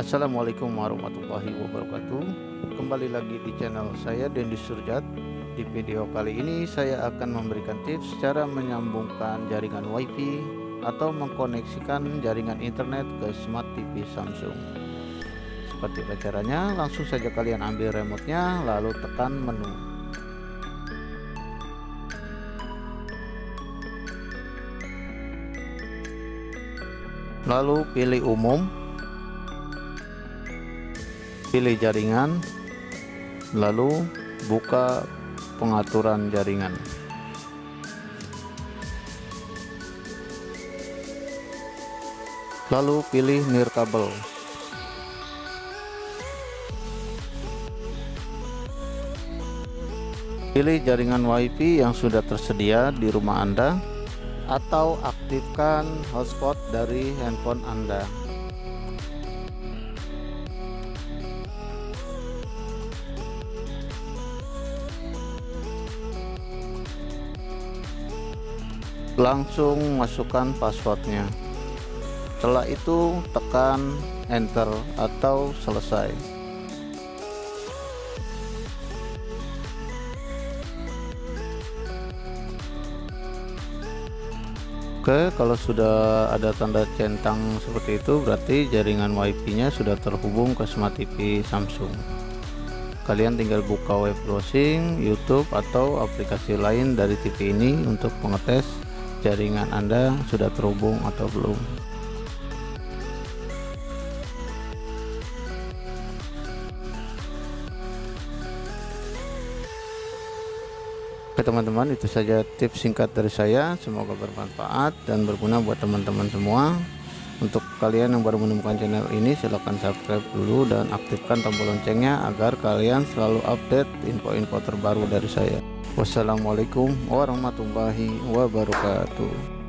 Assalamualaikum warahmatullahi wabarakatuh. Kembali lagi di channel saya Dendi Surjat. Di video kali ini saya akan memberikan tips cara menyambungkan jaringan wifi Atau mengkoneksikan jaringan internet ke smart TV Samsung. Seperti caranya langsung saja kalian ambil remote-nya lalu tekan menu. Lalu pilih umum pilih jaringan lalu buka pengaturan jaringan lalu pilih nirkabel pilih jaringan wifi yang sudah tersedia di rumah anda atau aktifkan hotspot dari handphone Anda. Langsung masukkan passwordnya. Setelah itu tekan enter atau selesai. Oke kalau sudah ada tanda centang seperti itu berarti jaringan wifi nya sudah terhubung ke smart TV Samsung kalian tinggal buka web browsing YouTube atau aplikasi lain dari TV ini untuk mengetes jaringan Anda sudah terhubung atau belum? Oke teman-teman itu saja tips singkat dari saya. Semoga bermanfaat dan berguna buat teman-teman semua untuk kalian yang baru menemukan channel ini silahkan subscribe dulu dan aktifkan tombol loncengnya agar kalian selalu update info-info terbaru dari saya. Wassalamualaikum warahmatullahi wabarakatuh